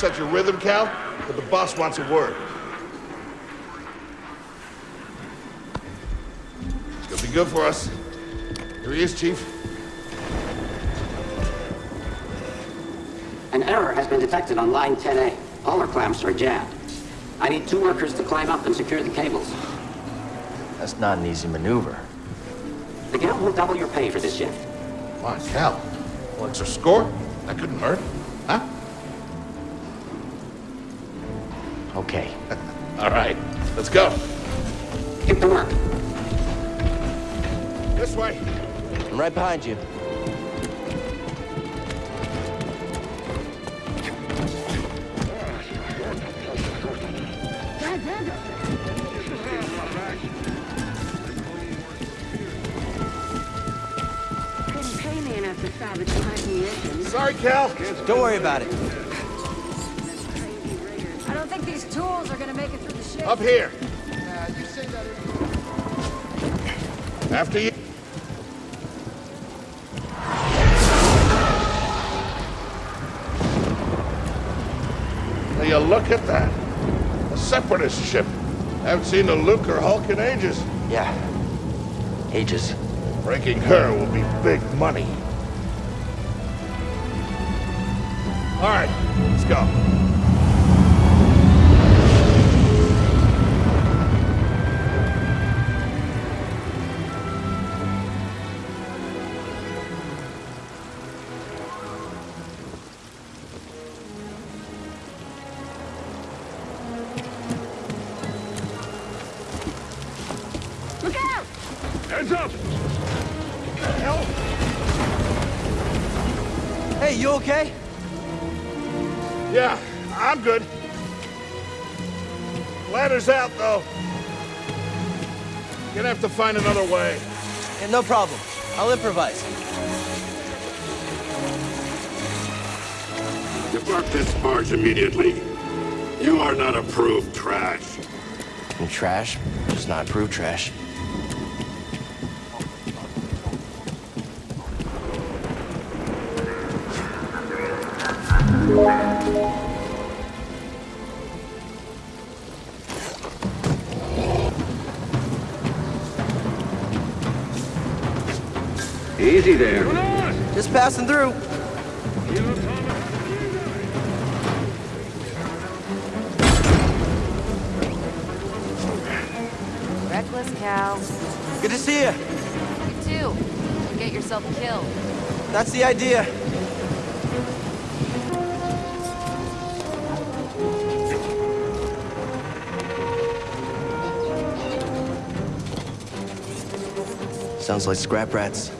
I don't want to upset your rhythm, Cal, but the boss wants a word. It's gonna be good for us. Here he is, Chief. An error has been detected on line 10A. All our clamps are jammed. I need two workers to climb up and secure the cables. That's not an easy maneuver. The guild will double your pay for this shift. Come on, Cal. Well, extra score? That couldn't hurt. Okay. All right, let's go. Get to work. This way. I'm right behind you. Couldn't pay me enough to salvage my munitions. Sorry, Cal. Don't worry about it. Tools are gonna make it through the ship. Up here. Uh, you see that After you. Now you look at that. A separatist ship. Haven't seen a Lucrehulk in ages. Yeah. Ages. Breaking her will be big money. All right, let's go. Find another way. Yeah, no problem. I'll improvise. Depart this barge immediately. You are not approved trash. And trash, just not approved trash. Easy there. Just passing through. Reckless cow. Good to see you. You too. Get yourself killed. That's the idea. Sounds like scrap rats.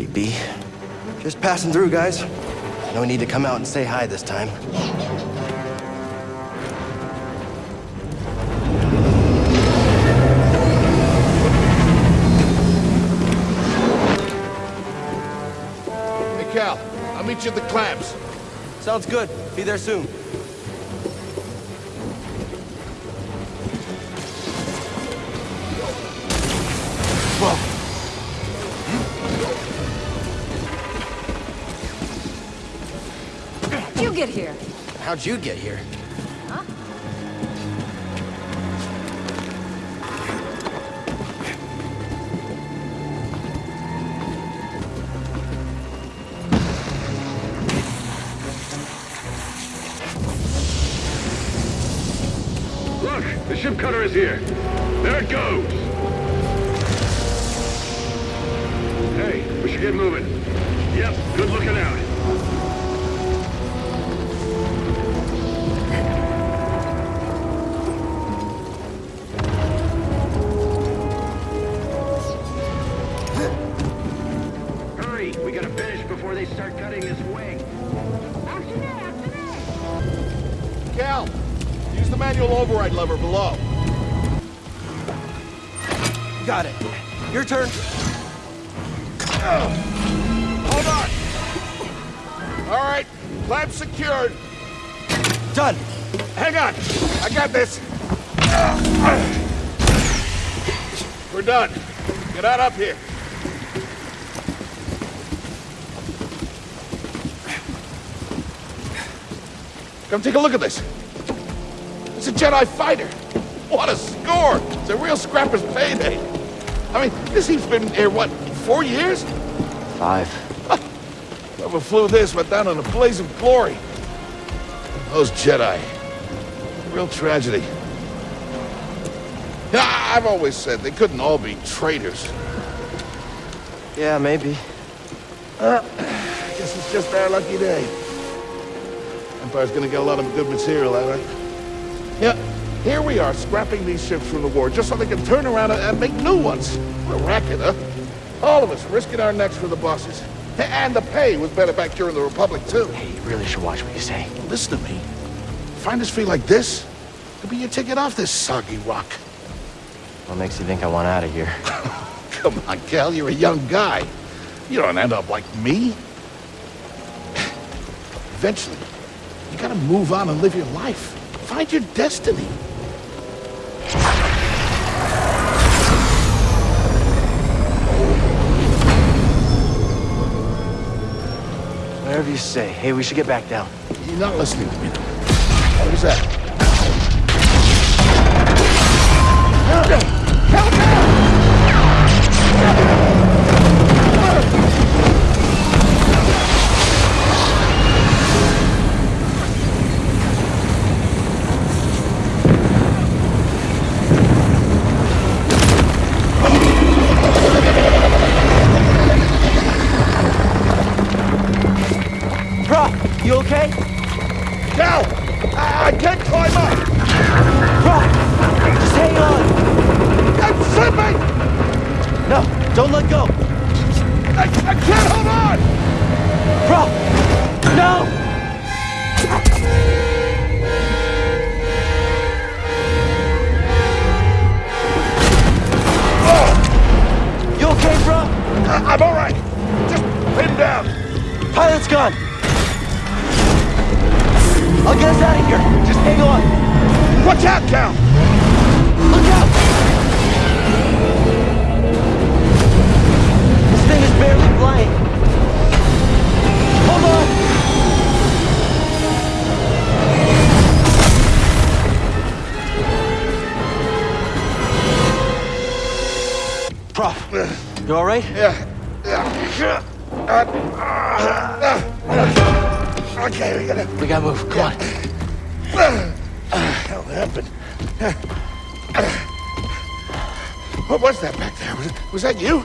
Creepy. Just passing through, guys. No need to come out and say hi this time. Hey, Cal, I'll meet you at the clamps. Sounds good. Be there soon. How'd you get here? Look, the ship cutter is here. Get out up here. Come take a look at this. It's a Jedi fighter. What a score! It's a real scrapper's payday. I mean, this thing's been here, what, four years? Five. Whoever flew this went down in a blaze of glory. Those Jedi. Real tragedy. I've always said they couldn't all be traitors. Yeah, maybe. uh Guess it's just our lucky day. Empire's gonna get a lot of good material out of it. Yeah, here we are, scrapping these ships from the war just so they can turn around and, and make new ones. What a racket, huh? All of us risking our necks for the bosses. And the pay was better back during the Republic, too. Hey, you really should watch what you say. Listen to me. Find us free like this, could be your ticket off this soggy rock. What makes you think I want out of here? Come on, Cal, you're a young guy. You don't end up like me. Eventually, you gotta move on and live your life. Find your destiny. Whatever you say. Hey, we should get back down. You're not listening to me. What is that? What was that back there? Was, it, was that you?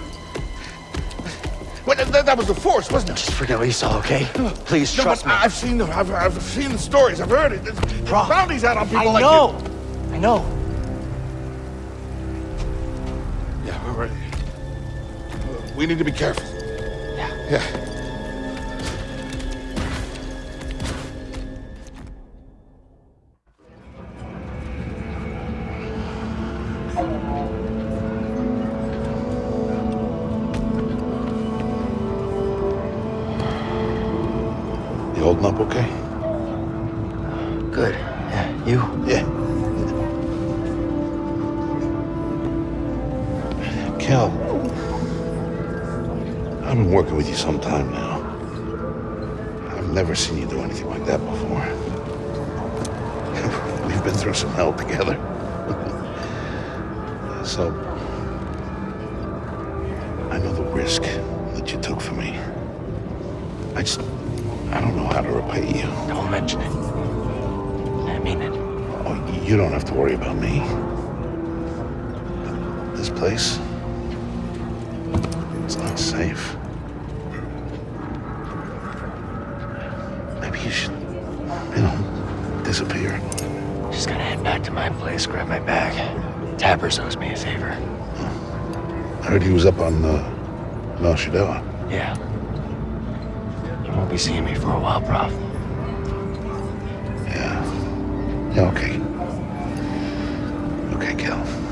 Well, that, that was the Force, wasn't it? Just forget what you saw, okay? Please No, trust me. I've seen the I've, I've seen the stories. I've heard it. There's bounties out on people I like know. I know. Yeah, we're ready. Uh, we need to be careful. Yeah. Yeah. Holding up okay? Good. Yeah. You? Yeah. Cal, I've been working with you some time now. I've never seen you do anything like that before. We've been through some hell together. so, I know the risk that you took for me. I just, I don't know how to repay you. Don't mention it. I mean it. Oh, you don't have to worry about me. This place, it's not safe. Maybe you should, you know, disappear. Just gotta head back to my place, grab my bag. Tappers owes me a favor. I heard he was up on uh, Mel Shadella. Yeah. Won't be seeing me for a while, Prauf. Yeah. Yeah, okay. Okay, Cal.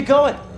You going?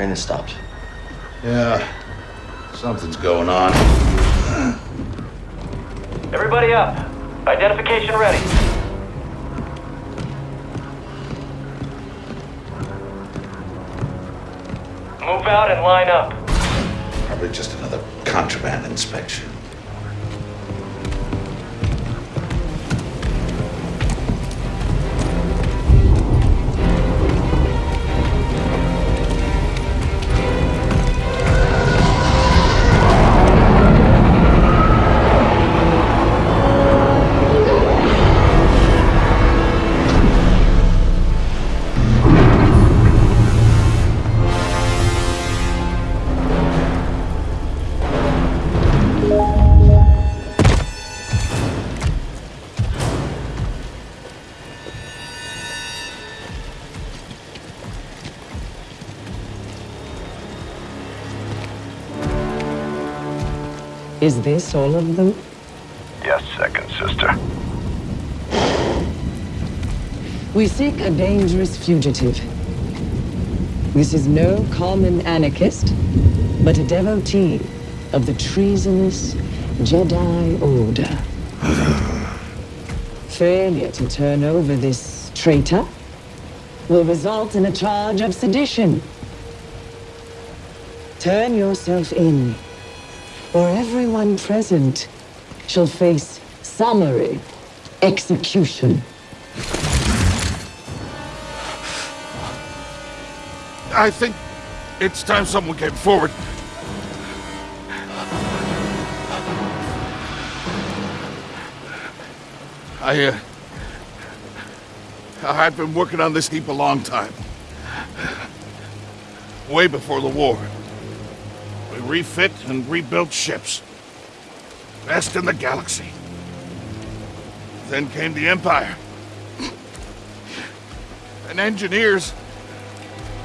Train has stopped. Yeah, something's going on. Everybody up. Identification ready. Move out and line up. Probably just another contraband inspection. Is this all of them? Yes, second sister. We seek a dangerous fugitive. This is no common anarchist, but a devotee of the treasonous Jedi Order. Failure to turn over this traitor will result in a charge of sedition. Turn yourself in, or everyone present shall face summary execution. I think it's time someone came forward. I, uh... I've been working on this heap a long time. Way before the war. Refit and rebuilt ships. Best in the galaxy. Then came the Empire. And engineers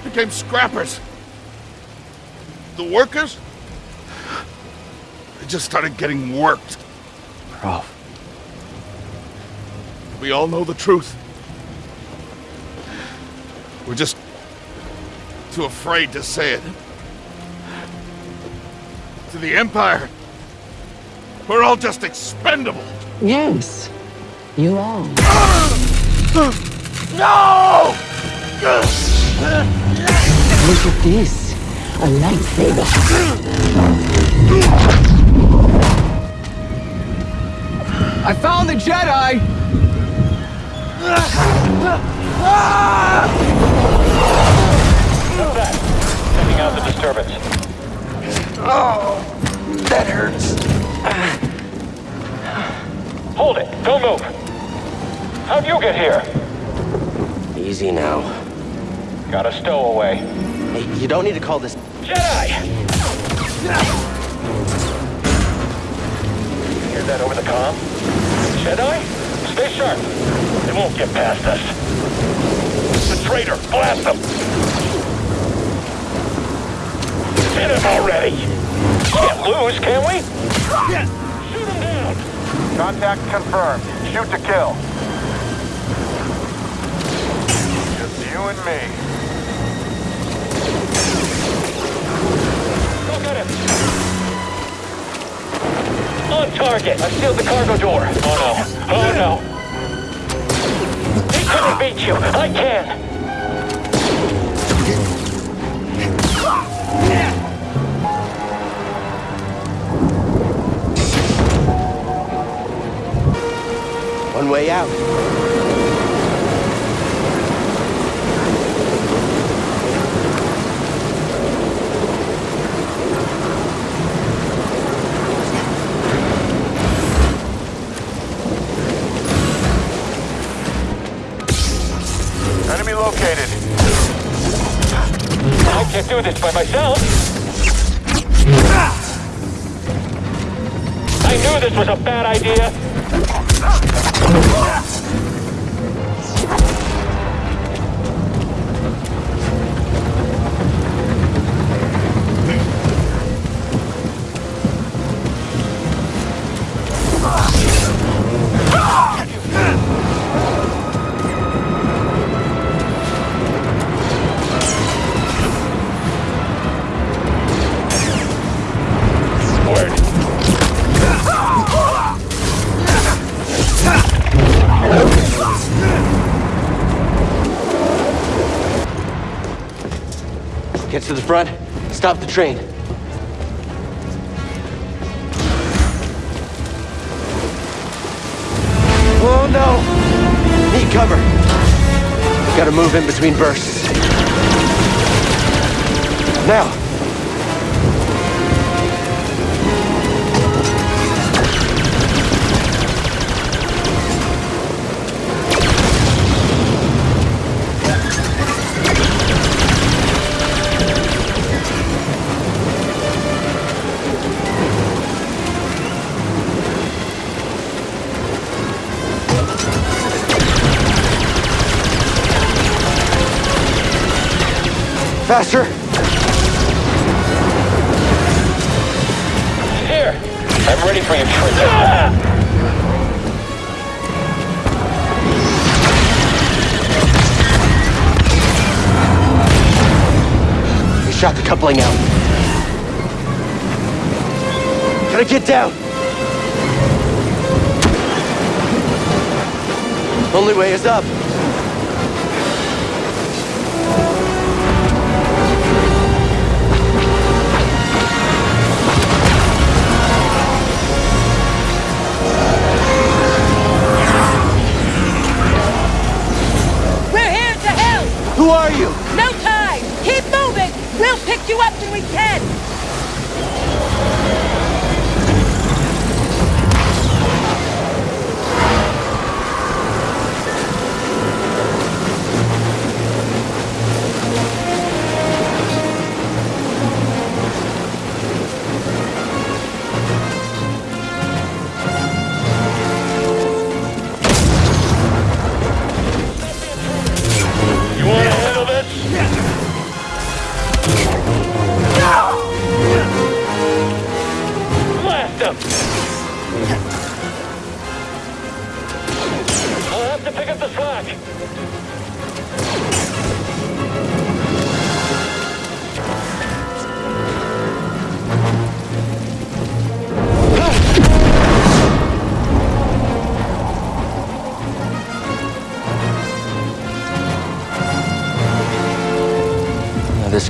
became scrappers. The workers, they just started getting worked. Prauf. We all know the truth. We're just too afraid to say it. To the Empire, we're all just expendable. Yes, you are. No! Look at this. A lightsaber. I found the Jedi! Sending out the disturbance. Oh, that hurts. Hold it. Don't move. How'd you get here? Easy now. Got a stowaway. Hey, you don't need to call this... Jedi! Hear that over the com? Jedi? Stay sharp. They won't get past us. The traitor! Blast them! Hit him already! Can't lose, can we? Shoot him down! Contact confirmed. Shoot to kill. Just you and me. Look at him! On target! I sealed the cargo door. Oh no. Oh no. He couldn't beat you. I can. Way out. Stop the train. Oh no! Need cover. Gotta move in between bursts. Now! Shot the coupling out. Gotta get down! Only way is up. We're here to help! Who are you? No time! Keep moving! We'll pick you up when we can!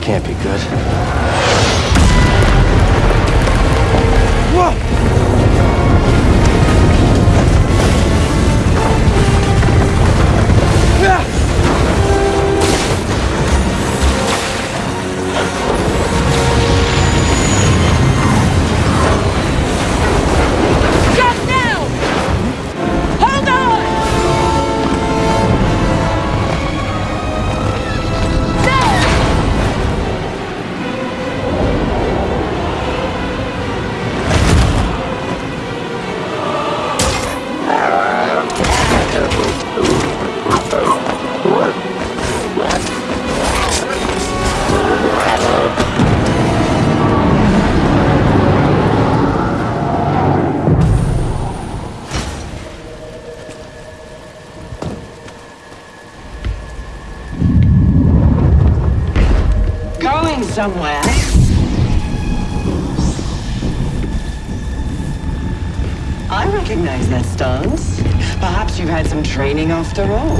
Can't be good. Somewhere. I recognize that stance. Perhaps you've had some training after all.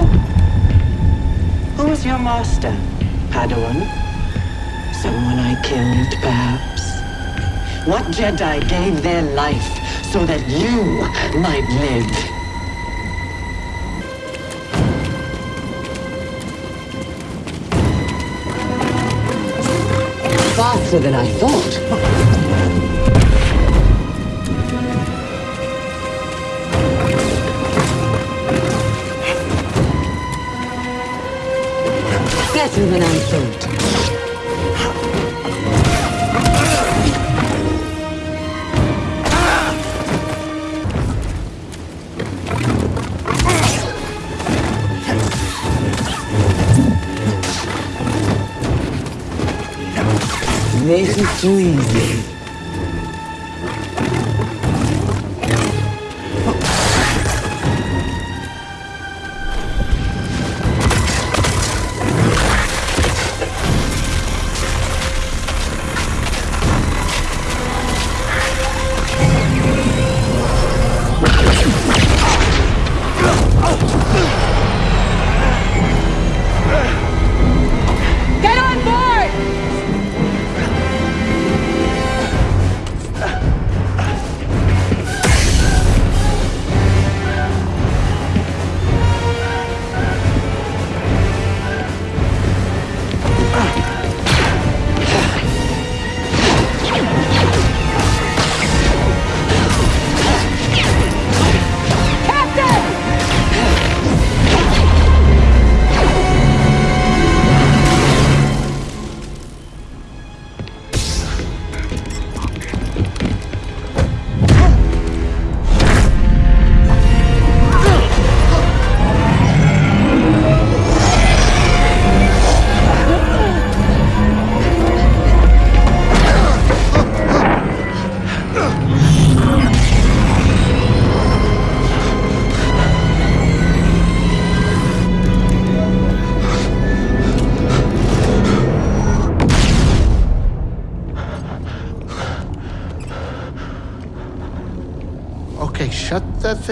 Who was your master, Padawan? Someone I killed, perhaps? What Jedi gave their life so that you might live? Faster than I thought. Better than I thought. This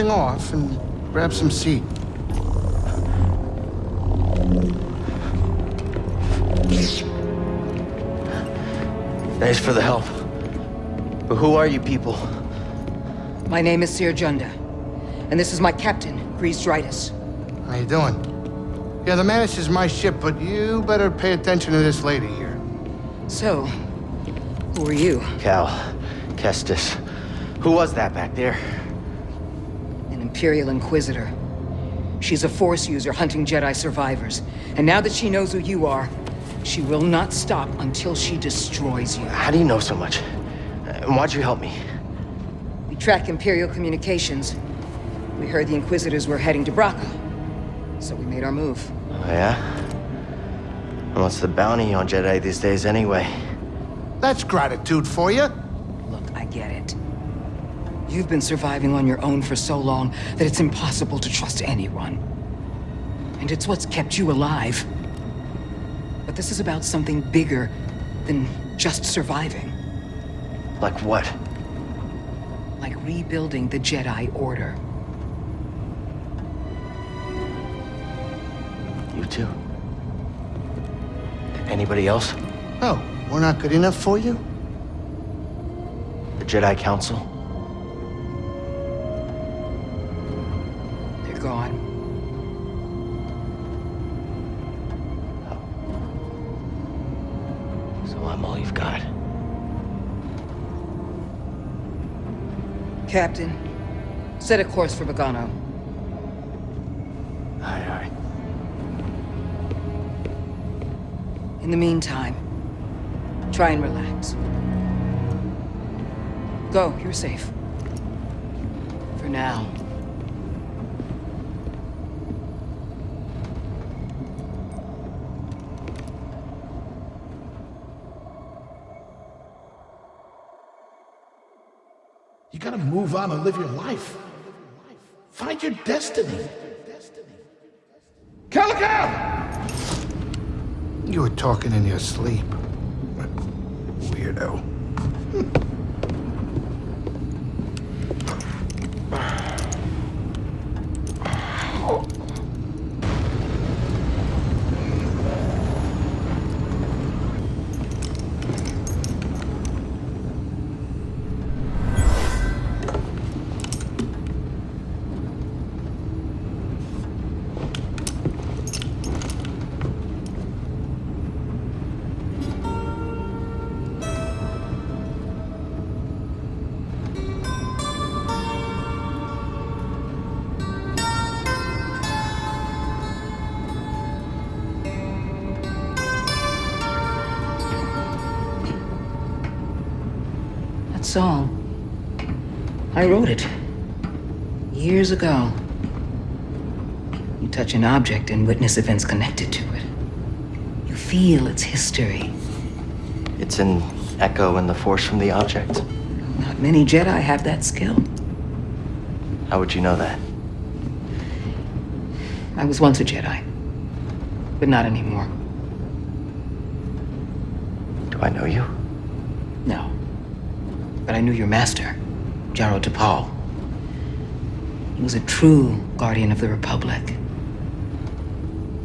that thing off and grab some seat. Thanks for the help. But who are you people? My name is Cere Junda, and this is my captain, Greez Dritus. How you doing? Yeah, the Mantis is my ship, but you better pay attention to this lady here. So, who are you? Cal. Kestis. Who was that back there? An Imperial Inquisitor. She's a Force user hunting Jedi survivors. And now that she knows who you are, she will not stop until she destroys you. How do you know so much? And why'd you help me? We track Imperial communications. We heard the Inquisitors were heading to Bracca. So we made our move. Oh, yeah? And what's the bounty on Jedi these days anyway? That's gratitude for you. Look, I get it. You've been surviving on your own for so long that it's impossible to trust anyone. And it's what's kept you alive. But this is about something bigger than just surviving. Like what? Like rebuilding the Jedi Order. You too? Anybody else? Oh, we're not good enough for you? The Jedi Council? Captain, set a course for Bogano. Aye, aye. In the meantime, try and relax. Go, you're safe. For now. You gotta move on and live your life. Find your destiny. Calico! You were talking in your sleep. weirdo. I wrote it. Years ago. You touch an object and witness events connected to it. You feel its history. It's an echo in the force from the object. Not many Jedi have that skill. How would you know that? I was once a Jedi. But not anymore. Do I know you? No. But I knew your master, Jaro Tapal. He was a true guardian of the Republic.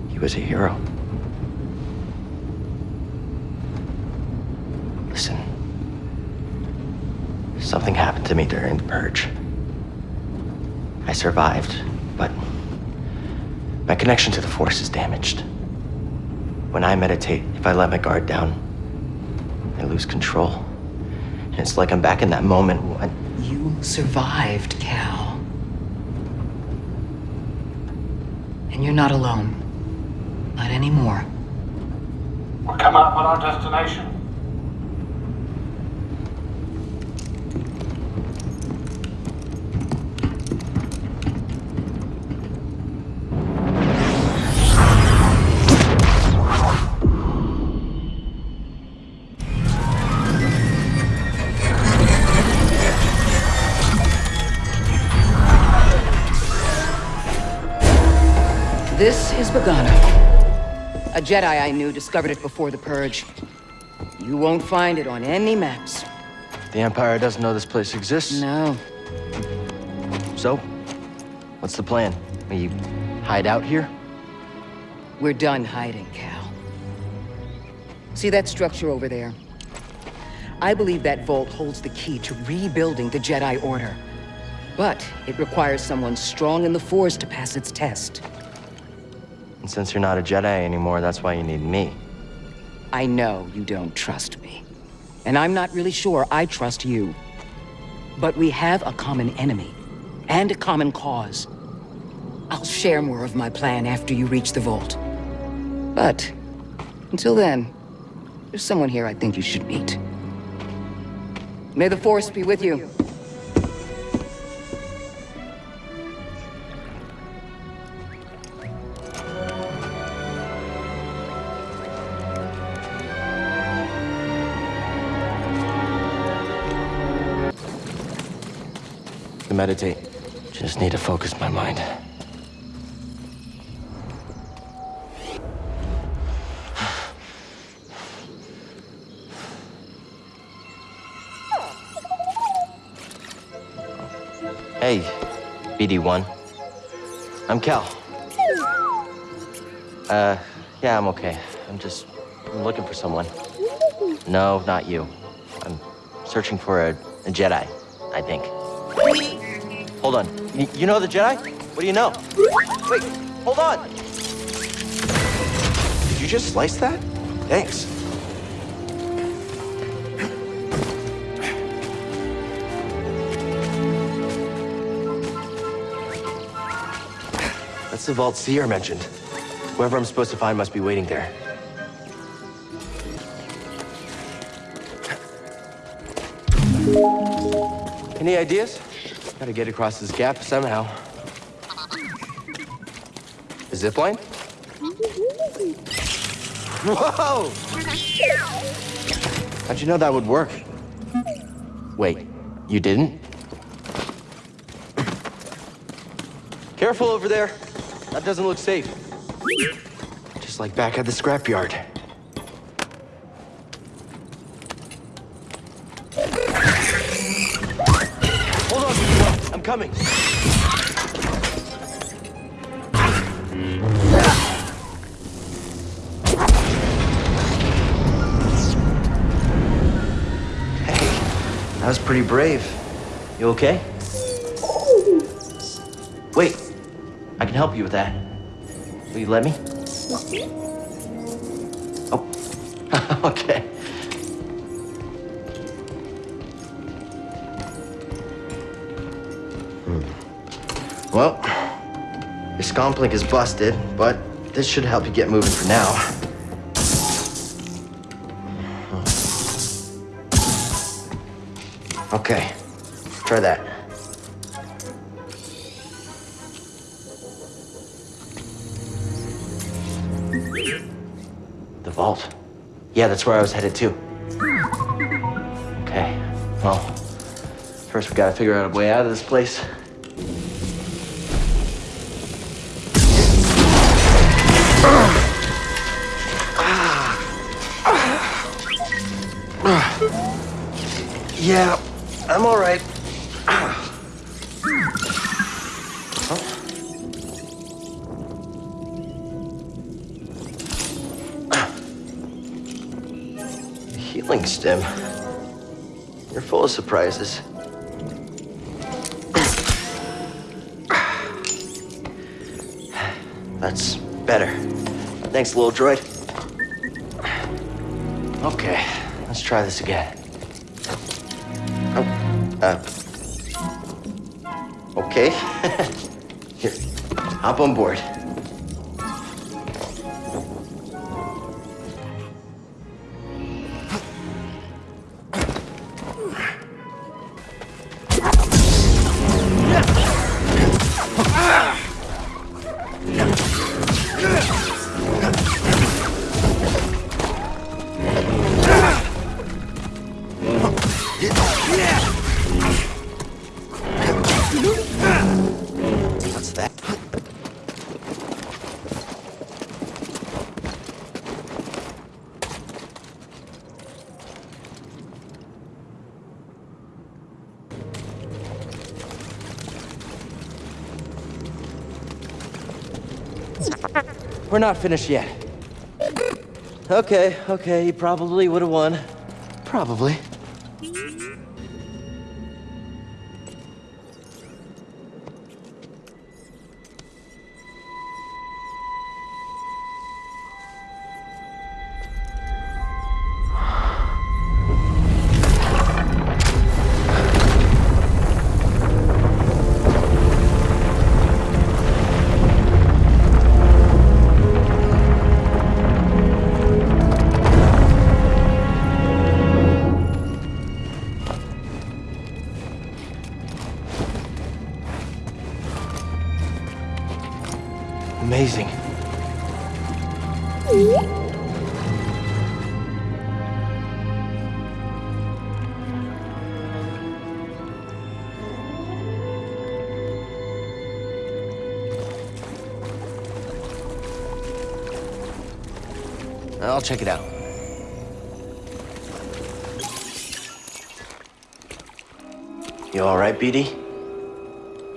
He was a hero. Listen. Something happened to me during the purge. I survived, but my connection to the Force is damaged. When I meditate, if I let my guard down, I lose control. And it's like I'm back in that moment when You survived, Cal. And you're not alone. Not anymore. We're coming up on our destination. This is Bogano. A Jedi I knew discovered it before the Purge. You won't find it on any maps. the Empire doesn't know this place exists. No. So, what's the plan? We hide out here? We're done hiding, Cal. See that structure over there? I believe that vault holds the key to rebuilding the Jedi Order. But it requires someone strong in the Force to pass its test. And since you're not a Jedi anymore, that's why you need me. I know you don't trust me. And I'm not really sure I trust you. But we have a common enemy. And a common cause. I'll share more of my plan after you reach the vault. But, until then, there's someone here I think you should meet. May the Force be with you. Meditate. Just need to focus my mind. Hey, BD1. I'm Cal. Uh, yeah, I'm okay. I'm just looking for someone. No, not you. I'm searching for a, a Jedi, I think. Hold on. Y- you know the Jedi? What do you know? Wait, hold on. Did you just slice that? Thanks. That's the vault Cere mentioned. Whoever I'm supposed to find must be waiting there. Any ideas? Gotta get across this gap somehow. A zip line? Whoa! How'd you know that would work? Wait, you didn't? Careful over there. That doesn't look safe. Just like back at the scrapyard. Coming. Hey, that was pretty brave. You okay? Wait, I can help you with that. Will you let me? Oh, okay. Scomplink is busted, but this should help you get moving for now. Hmm. Okay, try that. The vault. Yeah, that's where I was headed to. Okay, well, first we gotta figure out a way out of this place. Stem. You're full of surprises. That's better. Thanks, little droid. Okay, let's try this again. Oh, uh. Okay. Here, hop on board. We're not finished yet. Okay, okay, he probably would have won. Probably. Check it out. You all right, BD?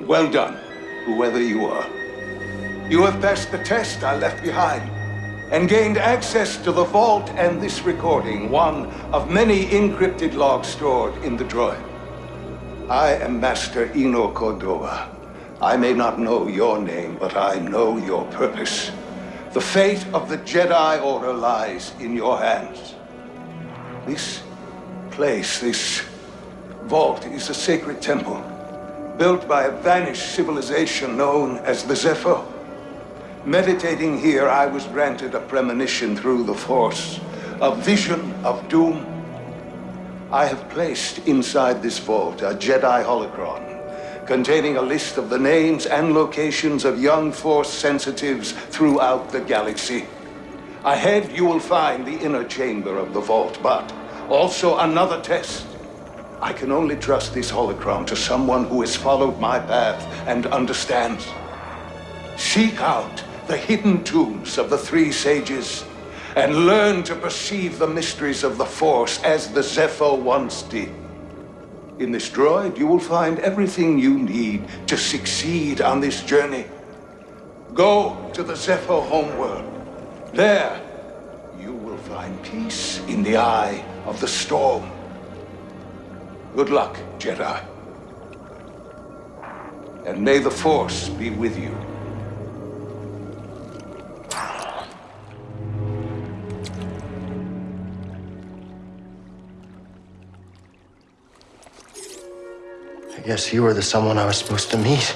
Well done, whoever you are. You have passed the test I left behind and gained access to the vault and this recording, one of many encrypted logs stored in the droid. I am Master Eno Cordova. I may not know your name, but I know your purpose. The fate of the Jedi Order lies in your hands. This place, this vault, is a sacred temple built by a vanished civilization known as the Zeffo. Meditating here, I was granted a premonition through the Force, a vision of doom. I have placed inside this vault a Jedi holocron containing a list of the names and locations of young Force sensitives throughout the galaxy. Ahead, you will find the inner chamber of the vault, but also another test. I can only trust this holocron to someone who has followed my path and understands. Seek out the hidden tombs of the three sages and learn to perceive the mysteries of the Force as the Zeffo once did. In this droid, you will find everything you need to succeed on this journey. Go to the Zeffo homeworld. There, you will find peace in the eye of the storm. Good luck, Jedi. And may the Force be with you. Guess you were the someone I was supposed to meet.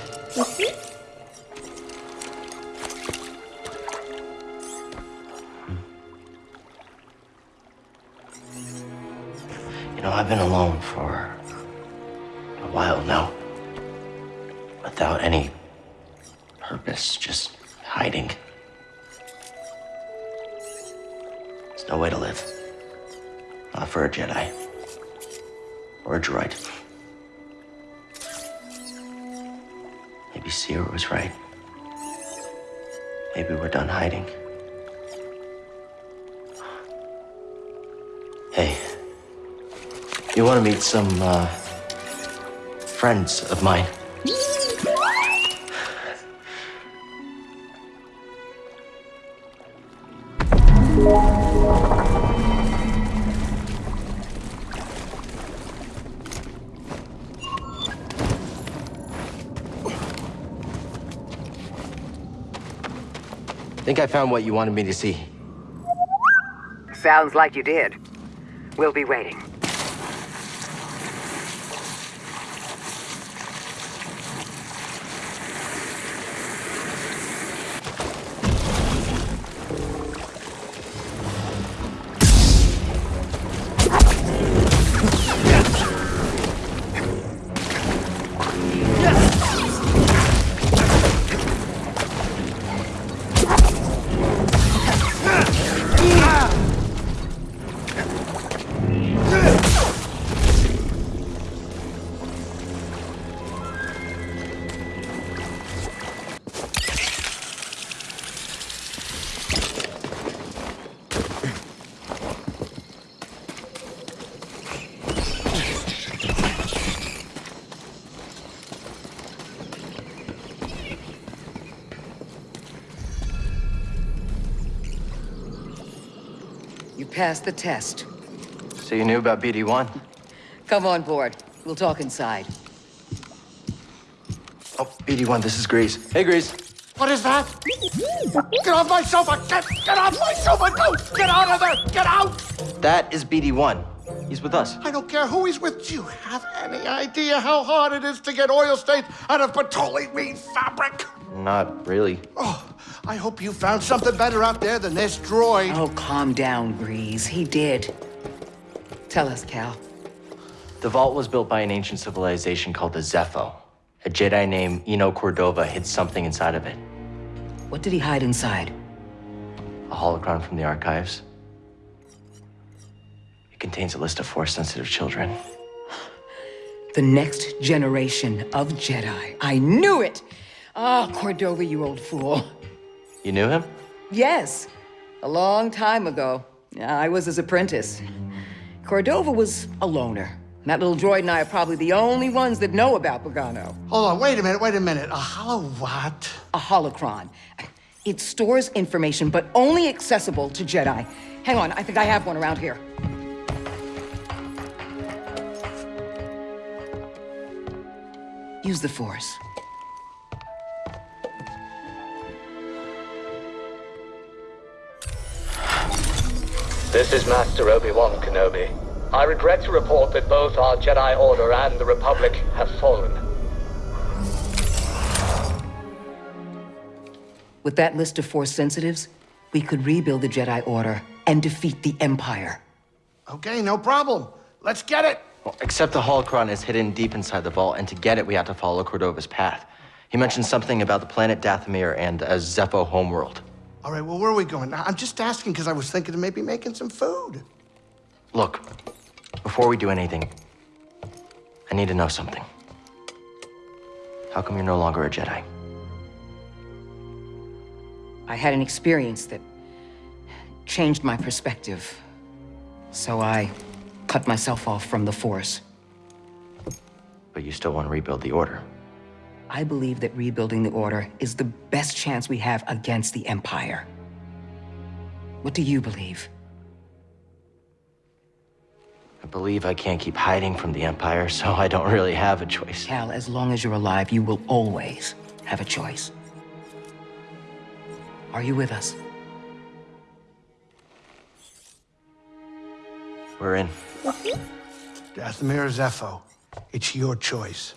Some, uh, friends of mine? Think I found what you wanted me to see. Sounds like you did. We'll be waiting. Passed the test. So you knew about BD-1? Come on board. We'll talk inside. Oh, BD-1, this is Greez. Hey, Greez. What is that? Get off my sofa! Get, get off my sofa! No! Get out of there! Get out! That is BD-1. He's with us. I don't care who he's with. Do you have any idea how hard it is to get oil stains out of petroleum weed fabric? Not really. Oh, I hope you found something better out there than this droid. Oh, calm down, Greez. He did. Tell us, Cal. The vault was built by an ancient civilization called the Zeffo. A Jedi named Eno Cordova hid something inside of it. What did he hide inside? A holocron from the archives. It contains a list of Force-sensitive children. The next generation of Jedi. I knew it! Ah, Cordova, you old fool. You knew him? Yes, a long time ago. I was his apprentice. Cordova was a loner. That little droid and I are probably the only ones that know about Bogano. Hold on, wait a minute, wait a minute. A hollow what? A holocron. It stores information, but only accessible to Jedi. Hang on, I think I have one around here. Use the Force. This is Master Obi-Wan Kenobi. I regret to report that both our Jedi Order and the Republic have fallen. With that list of Force sensitives, we could rebuild the Jedi Order and defeat the Empire. Okay, no problem. Let's get it. Well, except the holocron is hidden deep inside the vault, and to get it, we have to follow Cordova's path. He mentioned something about the planet Dathomir and a Zeffo homeworld. All right, well, where are we going? I'm just asking because I was thinking of maybe making some food. Look, before we do anything, I need to know something. How come you're no longer a Jedi? I had an experience that changed my perspective. So I cut myself off from the Force. But you still want to rebuild the Order. I believe that rebuilding the Order is the best chance we have against the Empire. What do you believe? I believe I can't keep hiding from the Empire, so I don't really have a choice. Cal, as long as you're alive, you will always have a choice. Are you with us? We're in. Dathomir Zeffo, it's your choice.